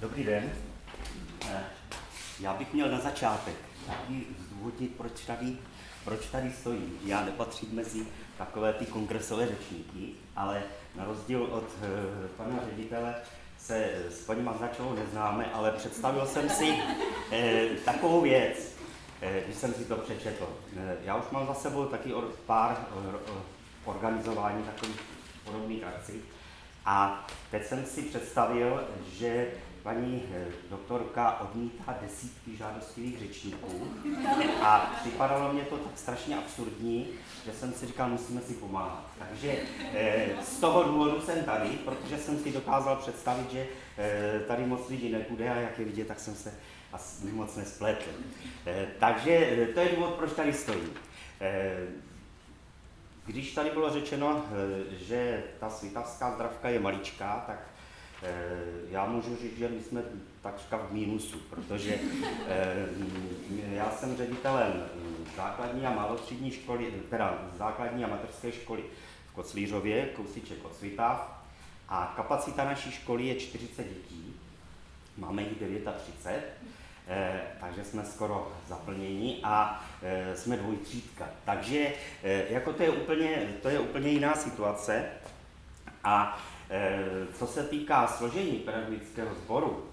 Dobrý den. Eh, Já bych měl na začátek taky zdůvodnit, proč tady, proč tady stojím. Já nepatřím mezi takové ty kongresové řečníky, ale na rozdíl od eh, pana ředitele se s paní Maznačovou neznáme, ale představil jsem si eh, takovou věc, když jsem si to přečetl. Já už mám za sebou taky pár or, or, organizování takových podobných akcí. A teď jsem si představil, že paní eh, doktorka odmítá desítky žádostivých řečníků a připadalo mě to tak strašně absurdní, že jsem si říkal, musíme si pomáhat. Takže eh, z toho důvodu jsem tady, protože jsem si dokázal představit, že eh, tady moc lidí nepůjde a jak je vidět, tak jsem se asi moc nespletl. Takže to je důvod, proč tady stojím. Když tady bylo řečeno, že ta svitavská zdravka je maličká, tak já můžu říct, že my jsme takřka v mínusu, protože eh, já jsem ředitelem základní a malostřední školy, teda základní a mateřské školy v Koclířově, kousíček od Svitav, a kapacita naší školy je 40 dětí, máme jich 39, eh, takže jsme skoro zaplněni a eh, jsme dvojtřídka. Takže eh, jako to je úplně, to je úplně jiná situace. A eh, co se týká složení pedagogického sboru,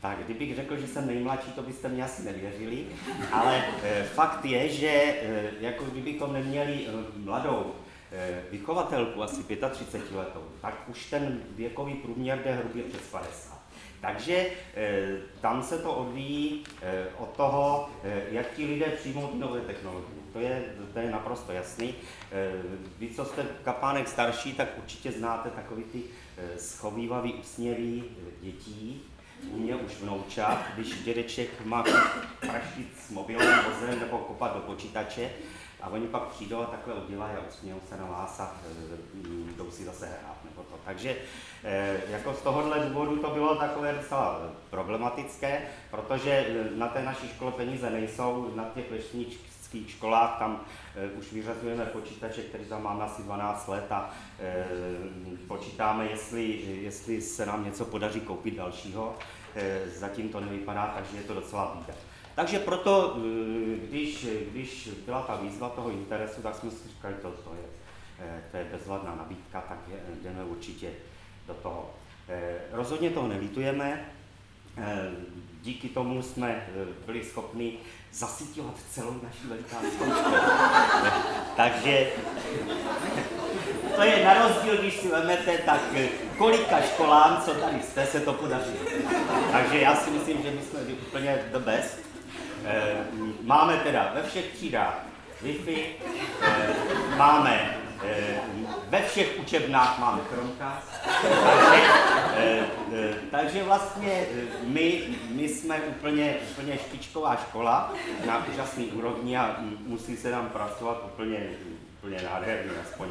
tak kdybych řekl, že jsem nejmladší, to byste mě asi nevěřili, ale eh, fakt je, že eh, jako kdybychom neměli eh, mladou eh, vychovatelku, asi 35 letou, tak už ten věkový průměr jde hrubě přes 50. Takže eh, tam se to odvíjí eh, od toho, eh, jak ti lidé přijmou ty nové technologie. To je, to je naprosto jasný. Vy, co jste kapánek starší, tak určitě znáte takový ty schovývavý úsměvy dětí, u mě už vnoučat, když dědeček má praštit s mobilem, vozem nebo kopat do počítače a oni pak přijdou a takhle udělají a usmějou se na vás a jdou si zase hrát nebo. Takže e, jako z tohohle důvodu to bylo takové docela problematické, protože e, na té naší škole peníze nejsou, na těch vesnických školách tam e, už vyřazujeme počítače, který tam máme asi 12 let a počítáme, jestli, jestli se nám něco podaří koupit dalšího. Zatím to nevypadá, takže je to docela bída. Takže proto, když, když byla ta výzva toho interesu, tak jsme si říkali, to, to, je, to je bezvadná nabídka, tak jdeme určitě do toho. E, Rozhodně toho nelítujeme, e, díky tomu jsme byli schopni zasyťovat celou naši velikánskou školu. Takže to je na rozdíl, když si vezmete, tak kolika školám, co tady jste, se to podařilo. Takže já si myslím, že my jsme úplně the best. Máme teda ve všech třídách Wi-Fi, máme ve všech učebnách máme Chromecast, takže, e, e, takže vlastně my, my jsme úplně, úplně špičková škola na úžasný úrovni a musí se nám pracovat úplně, úplně nádherně, aspoň,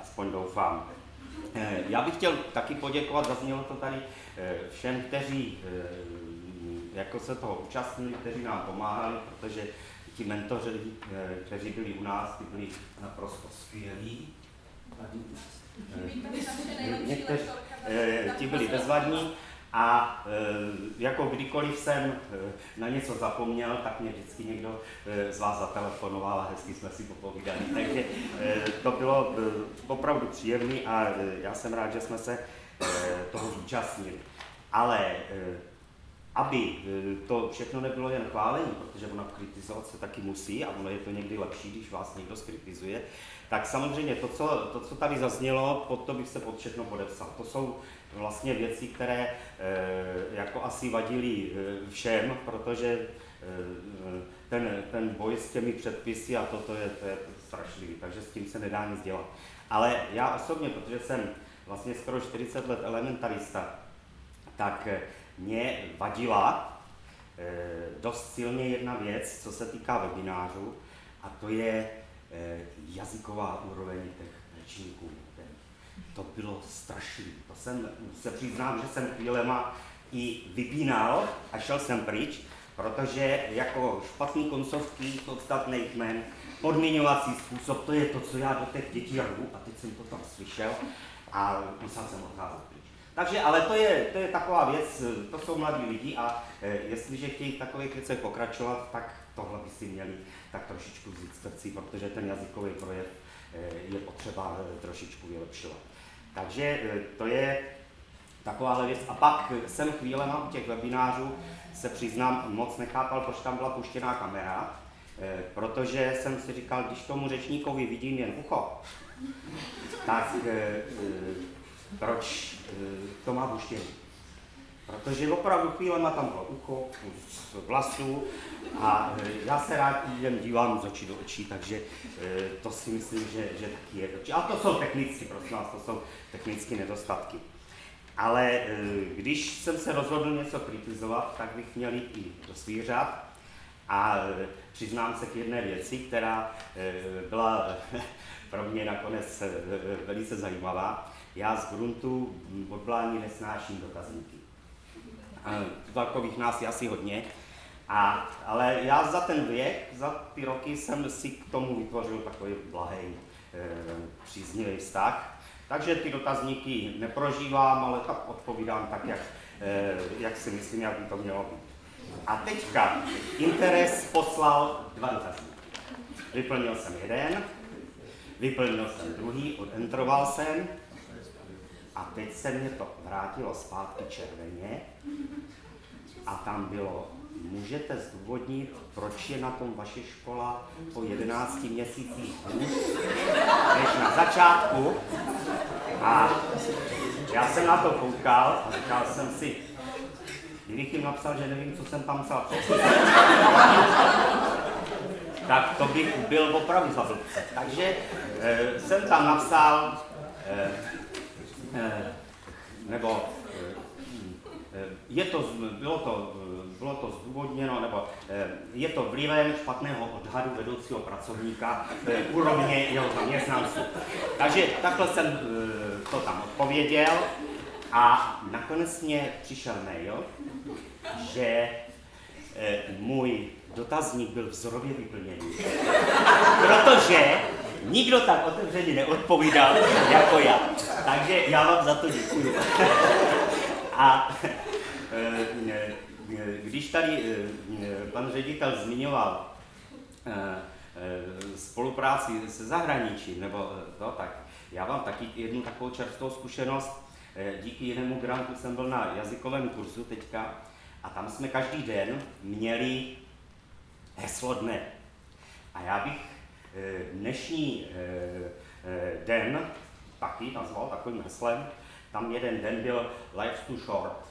aspoň doufám. Eh, Já bych chtěl taky poděkovat, zaznělo to tady eh, všem, kteří eh, jako se toho účastnili, kteří nám pomáhali, protože ti mentoři, eh, kteří byli u nás, ty byli naprosto skvělí. Eh, Někteří, eh, ti byli bezvadní a jako kdykoliv jsem na něco zapomněl, tak mě vždycky někdo z vás zatelefonoval a hezky jsme si popovídali. Takže to bylo opravdu příjemné a já jsem rád, že jsme se toho zúčastnili. Ale aby eh, to všechno nebylo jen chválení, protože ono kritizovat se taky musí a ono je to někdy lepší, když vás někdo skritizuje, tak samozřejmě to, co, to, co tady zaznělo, pod to bych se pod všechno podepsal. To jsou vlastně věci, které e, jako asi vadily e, všem, protože e, ten, ten boj s těmi předpisy a toto je, to je strašlivý, takže s tím se nedá nic dělat. Ale já osobně, protože jsem vlastně skoro 40 let elementarista, tak eh, mě vadila eh, dost silně jedna věc, co se týká webinářů, a to je eh, jazyková úroveň těch řečníků. To bylo strašný. To jsem, se přiznám, že jsem chvílema i vypínal a šel jsem pryč, protože jako špatný koncovky, podstatný jmen, podmiňovací způsob, to je to, co já do těch dětí rvu a teď jsem to tam slyšel a musel jsem odcházet. Takže, ale to je, to je taková věc, to jsou mladí lidi a e, jestliže chtějí v takových věcech pokračovat, tak tohle by si měli tak trošičku vzít srdcí, protože ten jazykový projev e, je potřeba e, trošičku vylepšovat. Takže to je takováhle věc. A pak jsem chvílema u těch webinářů se přiznám, moc nechápal, proč tam byla puštěná kamera, protože jsem si říkal, když tomu řečníkovi vidím jen ucho, tak proč to má puštěný? Protože opravdu chvílema tam bylo ucho, vlasů a já se rád jen dívám z očí do očí, takže to si myslím, že, že taky je. A to jsou technicky, prosím vás, to jsou technické nedostatky. Ale když jsem se rozhodl něco kritizovat, tak bych měl jít i do řád. A přiznám se k jedné věci, která byla pro mě nakonec velice zajímavá. Já z gruntu odblání nesnáším dotazníky. Takových nás je asi hodně. A, ale já za ten věk, za ty roky jsem si k tomu vytvořil takový blahý, e, příznivý vztah. Takže ty dotazníky neprožívám, ale tak odpovídám tak, jak, e, jak si myslím, jak by to mělo být. A teďka Interes poslal dva dotazníky. Vyplnil jsem jeden, vyplnil jsem druhý, odentroval jsem a teď se mě to vrátilo zpátky červeně a tam bylo, můžete zdůvodnit, proč je na tom vaše škola po 11 měsících hůř než na začátku. A já jsem na to koukal a říkal jsem si, kdybych jim napsal, že nevím, co jsem tam psal tak to bych byl opravdu za. Takže e, jsem tam napsal, e, e, nebo e, je to, bylo, to, bylo to zdůvodněno, nebo je to vlivem špatného odhadu vedoucího pracovníka úrovně jeho zaměstnanců. Takže takhle jsem to tam odpověděl a nakonec mě přišel mail, že můj dotazník byl vzorově vyplněný. Protože nikdo tak otevřeně neodpovídal jako já. Takže já vám za to děkuji. A e, e, když tady pan ředitel zmiňoval spolupráci se zahraničím, nebo to, tak já vám taky jednu takovou čerstvou zkušenost. Díky jinému grantu jsem byl na jazykovém kurzu teďka a tam jsme každý den měli heslo dne. A já bych dnešní eh, eh, den taky nazval takovým heslem. Tam jeden den byl Life's too short.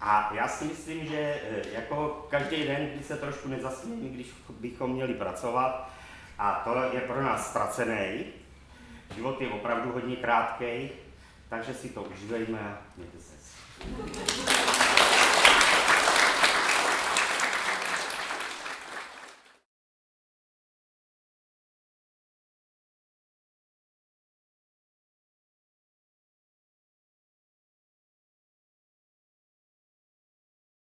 A já si myslím, že jako každý den, kdy se trošku nezasmějeme, když bychom měli pracovat, a to je pro nás ztracený. Život je opravdu hodně krátký, takže si to užívejme a mějte se.